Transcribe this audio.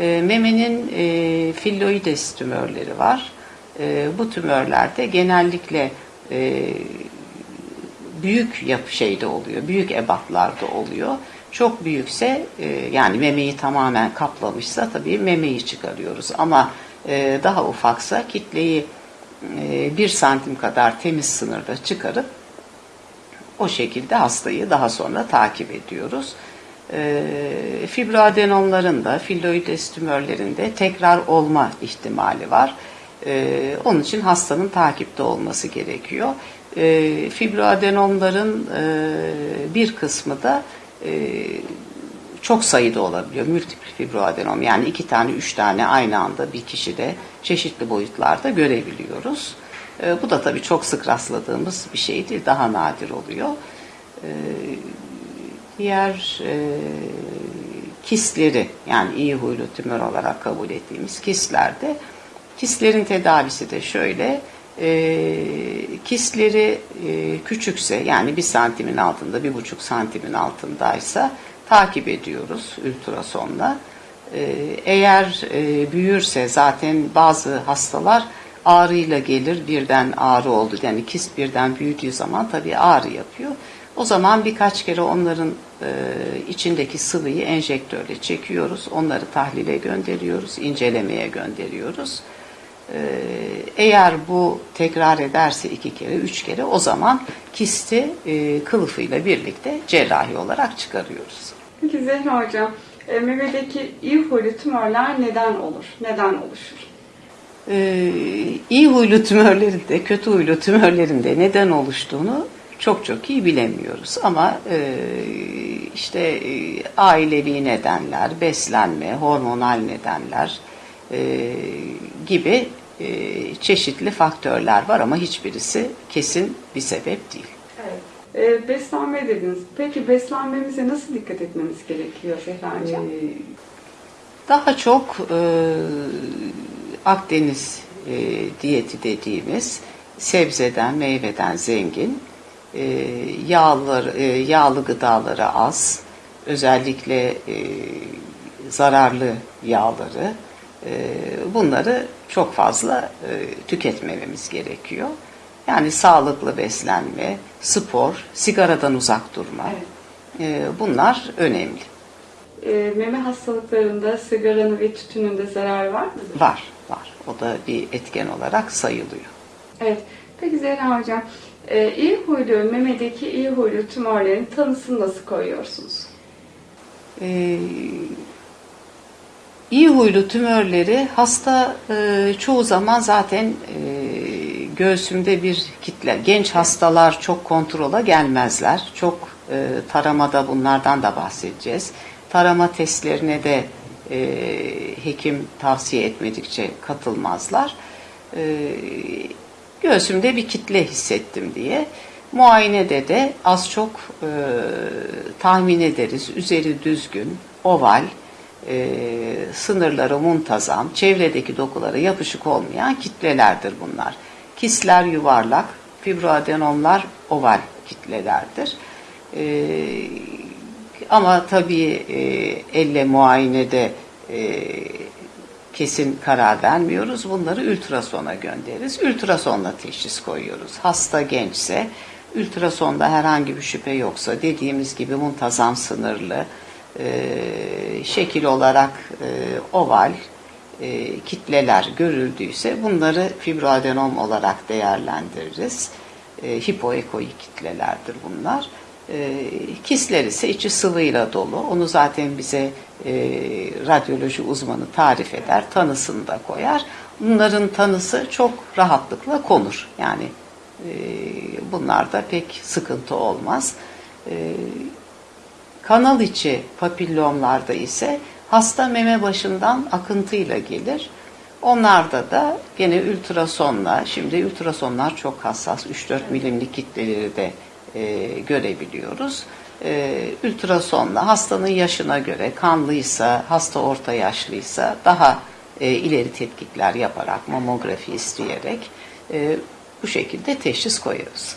E, memenin e, filloides tümörleri var. E, bu tümörlerde genellikle e, büyük yapı şeyde oluyor, büyük ebatlarda oluyor. Çok büyükse e, yani memeyi tamamen kaplamışsa tabii memeyi çıkarıyoruz. Ama e, daha ufaksa kitleyi e, bir santim kadar temiz sınırda çıkarıp o şekilde hastayı daha sonra takip ediyoruz. E, fibroadenomların da filloides tümörlerinde tekrar olma ihtimali var. E, onun için hastanın takipte olması gerekiyor. E, fibroadenomların e, bir kısmı da e, çok sayıda olabiliyor. Multiple fibroadenom yani iki tane, üç tane aynı anda bir kişide çeşitli boyutlarda görebiliyoruz. Bu da tabii çok sık rastladığımız bir şey değil, daha nadir oluyor. Diğer e, kistleri yani iyi huylu tümör olarak kabul ettiğimiz kistlerde kistlerin tedavisi de şöyle e, kistleri e, küçükse yani bir santimin altında bir buçuk santimin altındaysa takip ediyoruz ultrasonla. E, eğer e, büyürse zaten bazı hastalar ağrıyla gelir birden ağrı oldu yani kist birden büyüdüğü zaman tabii ağrı yapıyor. O zaman birkaç kere onların e, içindeki sıvıyı enjektörle çekiyoruz. Onları tahlile gönderiyoruz, incelemeye gönderiyoruz. E, eğer bu tekrar ederse iki kere, üç kere o zaman kisti e, kılıfıyla birlikte cerrahi olarak çıkarıyoruz. Peki Zehra Hocam, e, memedeki iyi huylu tümörler neden olur? Neden oluşur? Ee, iyi huylu tümörlerin de kötü huylu tümörlerin de neden oluştuğunu çok çok iyi bilemiyoruz. Ama e, işte e, ailevi nedenler, beslenme, hormonal nedenler e, gibi e, çeşitli faktörler var ama hiçbirisi kesin bir sebep değil. Evet. E, beslenme dediniz. Peki beslenmemize nasıl dikkat etmemiz gerekiyor Zehra Hocam? Ee, Daha çok e, Akdeniz e, diyeti dediğimiz sebzeden, meyveden zengin, e, yağlar, e, yağlı gıdaları az, özellikle e, zararlı yağları, e, bunları çok fazla e, tüketmememiz gerekiyor. Yani sağlıklı beslenme, spor, sigaradan uzak durma, Evet. e, bunlar önemli. E, meme hastalıklarında sigaranın ve tütünün de zararı var mıdır? Var, var. O da bir etken olarak sayılıyor. Evet. Peki Zehra Hocam, e, iyi huylu, memedeki iyi huylu tümörlerin tanısını nasıl koyuyorsunuz? Ee, iyi huylu tümörleri hasta e, çoğu zaman zaten e, göğsümde bir kitle. Genç hastalar çok kontrola gelmezler. Çok e, taramada bunlardan da bahsedeceğiz. Tarama testlerine de e, hekim tavsiye etmedikçe katılmazlar. E, göğsümde bir kitle hissettim diye. Muayenede de az çok e, tahmin ederiz. Üzeri düzgün, oval, e, sınırları muntazam, çevredeki dokulara yapışık olmayan kitlelerdir bunlar. Kistler yuvarlak, fibroadenomlar oval kitlelerdir. E, ama tabii e, elle muayenede e, kesin karar vermiyoruz. Bunları ultrasona göndeririz. Ultrasonla teşhis koyuyoruz. Hasta gençse, ultrasonda herhangi bir şüphe yoksa dediğimiz gibi muntazam sınırlı, e, şekil olarak e, oval e, kitleler görüldüyse bunları fibroadenom olarak değerlendiririz. E, hipoekoik kitlelerdir bunlar. E, kistler ise içi sıvıyla dolu. Onu zaten bize e, radyoloji uzmanı tarif eder, tanısını da koyar. Bunların tanısı çok rahatlıkla konur. Yani e, bunlarda pek sıkıntı olmaz. E, kanal içi papillomlarda ise hasta meme başından akıntıyla gelir. Onlarda da gene ultrasonla, şimdi ultrasonlar çok hassas, 3-4 milimlik kitleleri de e, görebiliyoruz. E, ultrasonla hastanın yaşına göre kanlıysa, hasta orta yaşlıysa daha e, ileri tetkikler yaparak, mamografi isteyerek e, bu şekilde teşhis koyuyoruz.